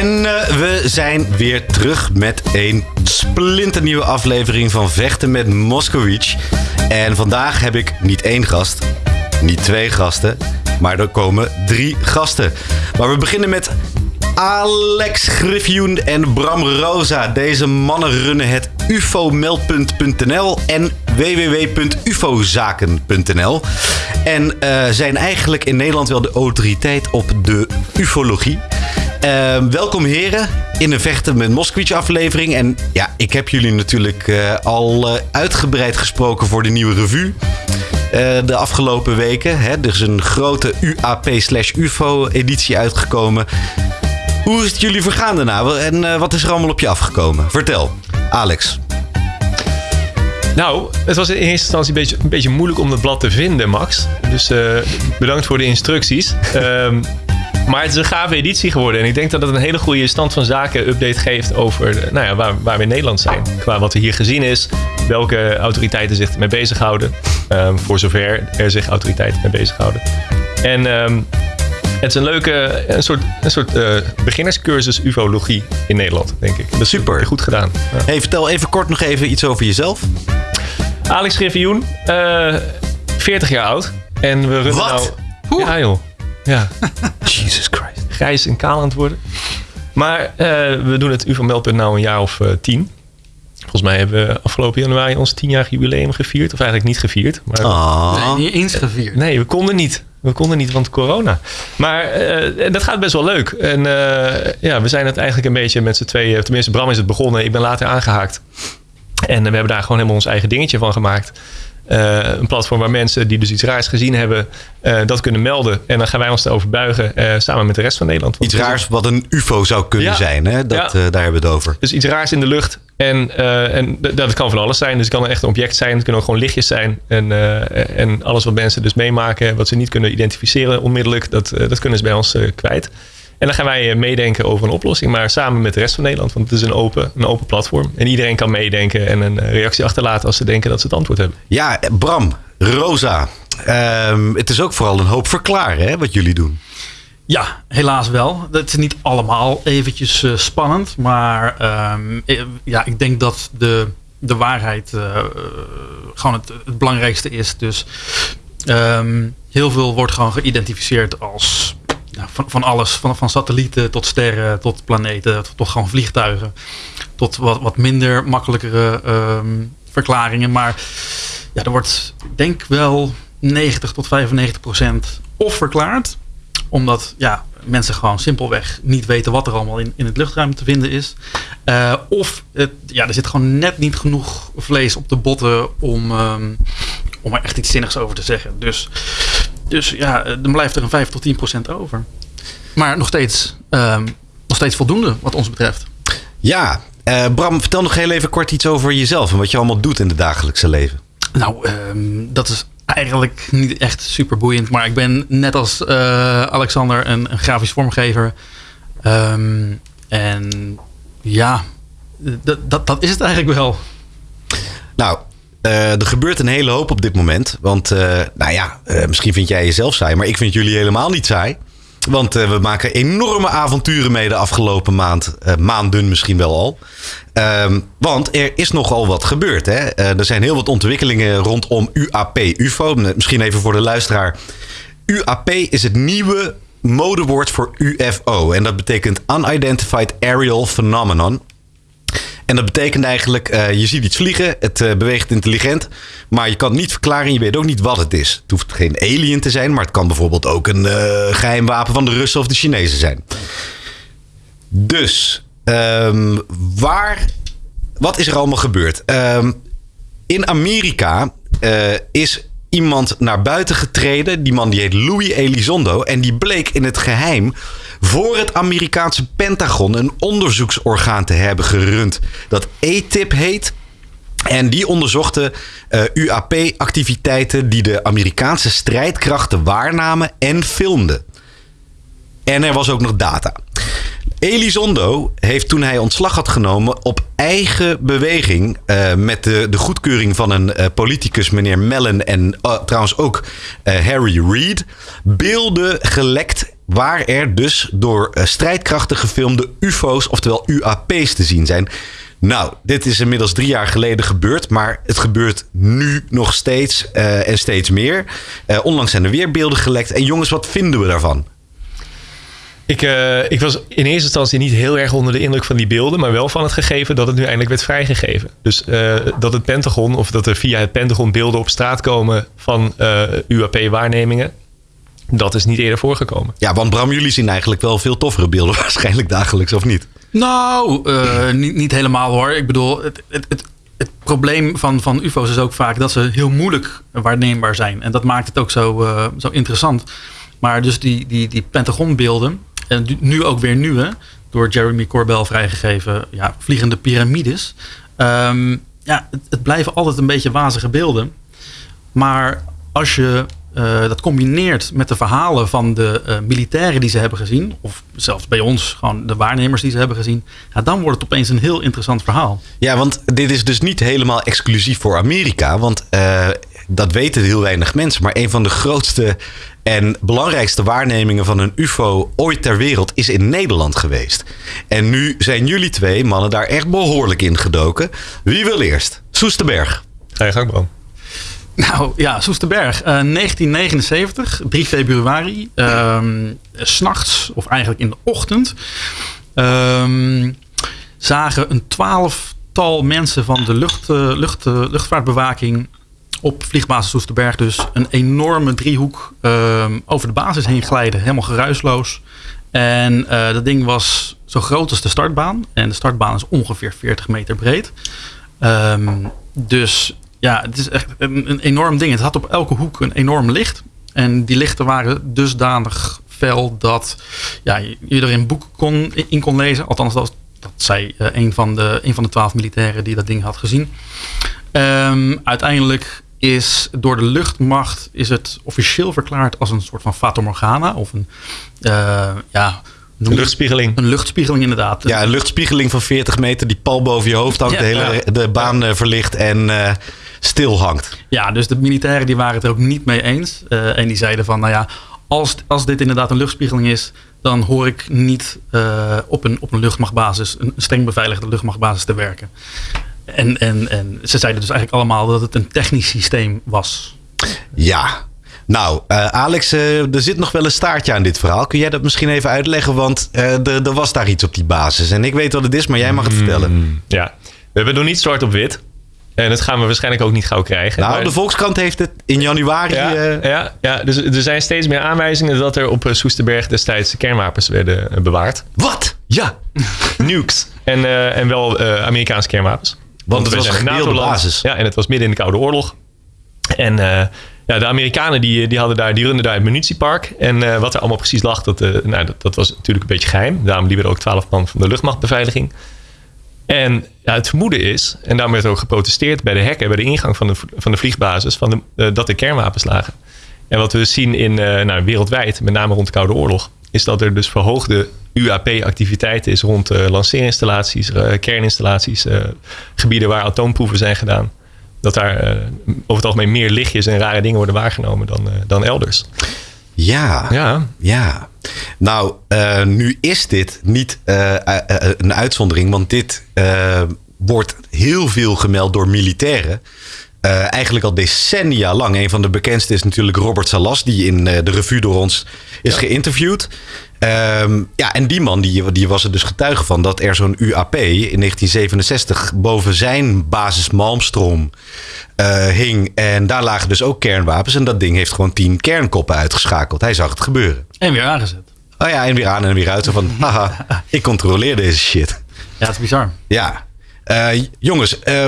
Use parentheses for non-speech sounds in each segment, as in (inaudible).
En uh, we zijn weer terug met een splinternieuwe aflevering van Vechten met Moskowitz. En vandaag heb ik niet één gast, niet twee gasten, maar er komen drie gasten. Maar we beginnen met Alex Griffioen en Bram Rosa. Deze mannen runnen het ufomeldpunt.nl en www.ufozaken.nl. En uh, zijn eigenlijk in Nederland wel de autoriteit op de ufologie. Uh, welkom heren in een Vechten met Moskowitz aflevering. En ja, ik heb jullie natuurlijk uh, al uitgebreid gesproken voor de nieuwe revue. de afgelopen weken. Hè. Er is een grote UAP slash UFO editie uitgekomen. Hoe is het jullie vergaan daarna? En wat is er allemaal op je afgekomen? Vertel, Alex. Nou, het was in eerste instantie een beetje, een beetje moeilijk om het blad te vinden, Max. Dus bedankt voor de instructies. um, (laughs) maar het is een gave editie geworden. En ik denk dat het een hele goede stand van zaken update geeft over nou ja, waar, waar we in Nederland zijn. Qua wat er hier gezien is, welke autoriteiten zich ermee bezighouden. Um, voor zover er zich autoriteiten mee bezighouden. En um, het is een leuke, een soort, een soort uh, beginnerscursus ufologie in Nederland, denk ik. Dat is super. Goed gedaan. Ja. Hey, vertel even kort nog even iets over jezelf. Alex Griffioen, uh, 40 jaar oud. En we runnen Wat? nou... Ja, joh. Ja. (laughs) Jesus Christ. Grijs en kaal aan het worden. Maar uh, we doen het UFO-meldpunt nou een jaar of uh, tien. Volgens mij hebben we afgelopen januari ons tienjarig jubileum gevierd. Of eigenlijk niet gevierd. Maar... Oh. Nee, niet eens gevierd. Nee, we konden niet. We konden niet, want corona. Maar uh, dat gaat best wel leuk. En uh, ja, we zijn het eigenlijk een beetje met z'n tweeën. Tenminste, Bram is het begonnen. Ik ben later aangehaakt. En we hebben daar gewoon helemaal ons eigen dingetje van gemaakt. Uh, een platform waar mensen die dus iets raars gezien hebben, uh, dat kunnen melden. En dan gaan wij ons erover buigen uh, samen met de rest van Nederland. Iets raars wat een UFO zou kunnen ja. zijn, hè? Dat, ja. daar hebben we het over. Dus iets raars in de lucht. En, en dat kan van alles zijn. Dus het kan echt een object zijn. Het kunnen ook gewoon lichtjes zijn. En, en alles wat mensen dus meemaken, wat ze niet kunnen identificeren onmiddellijk, dat, dat kunnen ze bij ons kwijt. En dan gaan wij meedenken over een oplossing, maar samen met de rest van Nederland. Want het is een open, een open platform. En iedereen kan meedenken en een reactie achterlaten als ze denken dat ze het antwoord hebben. Ja, Bram, Rosa. Um, het is ook vooral een hoop verklaren, hè, wat jullie doen. Ja, helaas wel. Het is niet allemaal eventjes uh, spannend. Maar um, ja, ik denk dat de, de waarheid uh, gewoon het, het, belangrijkste is. Dus um, heel veel wordt gewoon geïdentificeerd als van, van alles. Van, van satellieten tot sterren, tot planeten, tot, gewoon vliegtuigen. Tot wat, wat minder makkelijkere um, verklaringen. Maar ja, er wordt denk wel 90 tot 95 procent of verklaard. Omdat ja, mensen gewoon simpelweg niet weten wat er allemaal in, in het luchtruim te vinden is. Uh, of het, ja, er zit gewoon net niet genoeg vlees op de botten om, um, om er echt iets zinnigs over te zeggen. Dus dus ja, dan blijft er een 5 tot 10 procent over. Maar nog steeds, um, nog steeds voldoende wat ons betreft. Ja, uh, Bram, vertel nog heel even kort iets over jezelf en wat je allemaal doet in het dagelijkse leven. Nou, um, dat is eigenlijk niet echt super boeiend. Maar ik ben net als uh, Alexander een, een, grafisch vormgever. Um, en ja, dat, dat is het eigenlijk wel. Nou, uh, er gebeurt een hele hoop op dit moment. Want, uh, nou ja, uh, misschien vind jij jezelf saai, maar ik vind jullie helemaal niet saai. Want we maken enorme avonturen mee de afgelopen maand. maanden misschien wel al. Um, want er is nogal wat gebeurd. Hè? er zijn heel wat ontwikkelingen rondom UAP, UFO. Misschien even voor de luisteraar. UAP is het nieuwe modewoord voor UFO. En dat betekent Unidentified Aerial Phenomenon. En dat betekent eigenlijk, uh, je ziet iets vliegen, het uh, beweegt intelligent, maar je kan het niet verklaren en je weet ook niet wat het is. Het hoeft geen alien te zijn, maar het kan bijvoorbeeld ook een uh, geheim wapen van de Russen of de Chinezen zijn. Dus, um, waar, wat is er allemaal gebeurd? Um, in Amerika is iemand naar buiten getreden. Die man die heet Louis Elizondo. En die bleek in het geheim voor het Amerikaanse Pentagon een onderzoeksorgaan te hebben gerund. Dat ATIP heet. En die onderzochten uh, UAP-activiteiten die de Amerikaanse strijdkrachten waarnamen en filmden. En er was ook nog data. Elizondo heeft toen hij ontslag had genomen op eigen beweging uh, met de, de, goedkeuring van een uh, politicus, meneer Mellon en uh, trouwens ook Harry Reid, beelden gelekt waar er dus door strijdkrachten gefilmde UFO's, oftewel UAP's, te zien zijn. Nou, dit is inmiddels drie jaar geleden gebeurd, maar het gebeurt nu nog steeds en steeds meer. Onlangs zijn er weer beelden gelekt. En jongens, wat vinden we daarvan? Ik, uh, ik was in eerste instantie niet heel erg onder de indruk van die beelden, maar wel van het gegeven dat het nu eindelijk werd vrijgegeven. Dus uh, dat het Pentagon, of dat er via het Pentagon beelden op straat komen van uh, UAP-waarnemingen, dat is niet eerder voorgekomen. Ja, want Bram, jullie zien eigenlijk wel veel toffere beelden (laughs) waarschijnlijk dagelijks, of niet? Nou, niet, niet helemaal hoor. Ik bedoel, het, het, het, het, probleem van, van UFO's is ook vaak dat ze heel moeilijk waarneembaar zijn. En dat maakt het ook zo, zo interessant. Maar dus die, die, die Pentagon-beelden, en nu ook weer nieuwe, door Jeremy Corbell vrijgegeven, ja, vliegende piramides. Um, ja, het, het, blijven altijd een beetje wazige beelden. Maar als je uh, dat combineert met de verhalen van de uh, militairen die ze hebben gezien, of zelfs bij ons gewoon de waarnemers die ze hebben gezien, ja, dan wordt het opeens een heel interessant verhaal. Ja, want dit is dus niet helemaal exclusief voor Amerika, want uh, dat weten heel weinig mensen. Maar een van de grootste en belangrijkste waarnemingen van een UFO ooit ter wereld is in Nederland geweest. En nu zijn jullie twee mannen daar echt behoorlijk in gedoken. Wie wil eerst? Soesterberg. Ga je gang, Bram. Nou ja, Soesterberg. Uh, 1979, 3 februari. Um, S'nachts, of eigenlijk in de ochtend. Um, zagen een twaalftal mensen van de lucht, uh, lucht, uh, luchtvaartbewaking op vliegbasis Soesterberg dus een enorme driehoek um, over de basis heen glijden. Helemaal geruisloos. En uh, dat ding was zo groot als de startbaan. En de startbaan is ongeveer 40 meter breed. Um, dus ja, het is echt een, een, enorm ding. Het had op elke hoek een enorm licht. En die lichten waren dusdanig fel dat ja, je er een boek kon, in kon lezen. Althans, dat, dat zei uh, een, van de, een van de twaalf militairen die dat ding had gezien. Um, uiteindelijk is door de luchtmacht is het officieel verklaard als een soort van Fata Morgana of een uh, ja, een luchtspiegeling. Een luchtspiegeling inderdaad. Ja, een luchtspiegeling van 40 meter die pal boven je hoofd hangt, ja, de hele ja. de baan ja. verlicht en uh, stil hangt. Ja, dus de militairen die waren het er ook niet mee eens. Uh, en die zeiden van, nou ja, als, als dit inderdaad een luchtspiegeling is, dan hoor ik niet op, een, op een luchtmachtbasis, een streng beveiligde luchtmachtbasis te werken. En, en, en ze zeiden dus eigenlijk allemaal dat het een technisch systeem was. Ja. Nou, uh, Alex, uh, er zit nog wel een staartje aan dit verhaal. Kun jij dat misschien even uitleggen? Want uh, er was daar iets op die basis. En ik weet wat het is, maar jij mag het Hmm. vertellen. Ja, we hebben nog niet zwart op wit. En dat gaan we waarschijnlijk ook niet gauw krijgen. Nou, maar- de Volkskrant heeft het in januari. ja, eh, ja, ja, dus er zijn steeds meer aanwijzingen dat er op eh, Soesterberg destijds kernwapens werden eh, bewaard. Wat? Ja, (laughs) nukes. En, eh, en wel eh, Amerikaanse kernwapens. Want het was een gedeelde basis. Ja, en het was midden in de Koude Oorlog. En eh, ja, de Amerikanen die, die, hadden daar, die runden daar het munitiepark. En eh, wat er allemaal precies lag, dat, eh, nou, dat, dat was natuurlijk een beetje geheim. Daarom liepen er ook twaalf man van de luchtmachtbeveiliging. En ja, het vermoeden is, en daarom werd er ook geprotesteerd bij de hekken, bij de ingang van de, van de vliegbasis, van de, uh, dat er kernwapens lagen. En wat we zien in, uh, nou, wereldwijd, met name rond de Koude Oorlog, is dat er dus verhoogde UAP-activiteit is rond uh, lanceerinstallaties, kerninstallaties, gebieden waar atoomproeven zijn gedaan. Dat daar over het algemeen meer lichtjes en rare dingen worden waargenomen dan, dan elders. Ja, ja. ja. Nou, uh, nu is dit niet een uitzondering, want dit wordt heel veel gemeld door militairen. eigenlijk al decennia lang. Een van de bekendste is natuurlijk Robert Salas, die in de revue door ons is ja. geïnterviewd. Um, ja, en die man die, die was er dus getuige van dat er zo'n UAP in 1967 boven zijn basis Malmstrom uh, hing. En daar lagen dus ook kernwapens. En dat ding heeft gewoon tien kernkoppen uitgeschakeld. Hij zag het gebeuren. En weer aangezet. Oh ja, en weer aan en weer uit. Zo van, (laughs) haha, ik controleer deze shit. Ja, het is bizar. Ja. Uh, jongens, uh,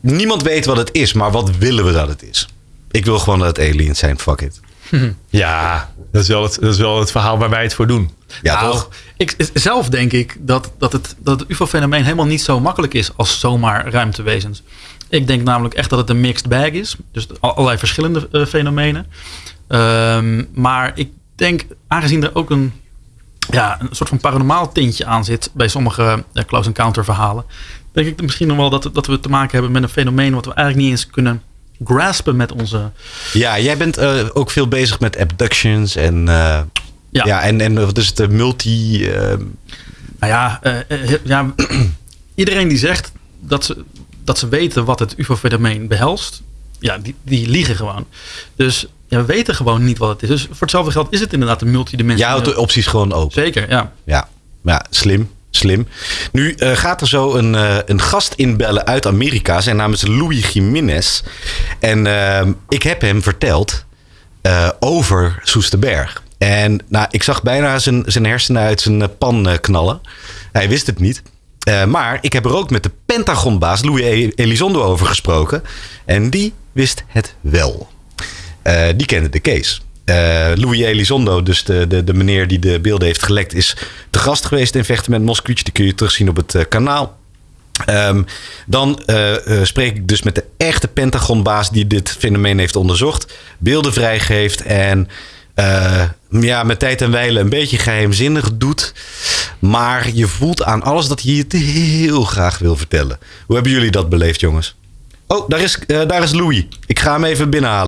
niemand weet wat het is, maar wat willen we dat het is? Ik wil gewoon dat het aliens zijn, fuck it. (laughs) Ja, dat is, wel het, dat is wel het verhaal waar wij het voor doen. Ja, nou, toch? Ik, zelf denk ik dat, dat het, dat het UFO-fenomeen helemaal niet zo makkelijk is als zomaar ruimtewezens. Ik denk namelijk echt dat het een mixed bag is. Dus allerlei verschillende uh, fenomenen. Um, maar ik denk, aangezien er ook een, ja, een soort van paranormaal tintje aan zit bij sommige uh, close encounter verhalen, denk ik misschien nog wel dat, dat we te maken hebben met een fenomeen wat we eigenlijk niet eens kunnen graspen met onze. Ja, jij bent uh, ook veel bezig met abductions en. Uh, Ja. ja en, en wat is het? de multi... eh, Nou ja, eh, eh, ja (clears throat) iedereen die zegt dat ze, dat ze weten wat het UFO-fenomeen behelst, ja, die, die liegen gewoon. Dus ja, we weten gewoon niet wat het is. Dus voor hetzelfde geld is het inderdaad een je multidimensioneel. houdt de opties gewoon open. Zeker, ja. Ja, ja slim. Slim. Nu eh, gaat er zo een, eh, een gast inbellen uit Amerika. Zijn naam is Louis Jiménez. En eh, ik heb hem verteld over Soesterberg. En nou, ik zag bijna zijn, zijn hersenen uit zijn pan knallen. Hij wist het niet. Maar ik heb er ook met de Pentagonbaas Louis E- Elizondo over gesproken. En die wist het wel. Die kende de case. Eh, Louis Elizondo, dus de, de, de meneer die de beelden heeft gelekt, is te gast geweest in Vechten met. Die kun je terugzien op het eh, kanaal. Ehm, dan eh, spreek ik dus met de echte Pentagonbaas die dit fenomeen heeft onderzocht, beelden vrijgeeft en ja, met tijd en wijlen een beetje geheimzinnig doet. Maar je voelt aan alles dat hij het heel graag wil vertellen. Hoe hebben jullie dat beleefd, jongens? Oh, daar is, daar is Louis. Ik ga hem even binnenhalen.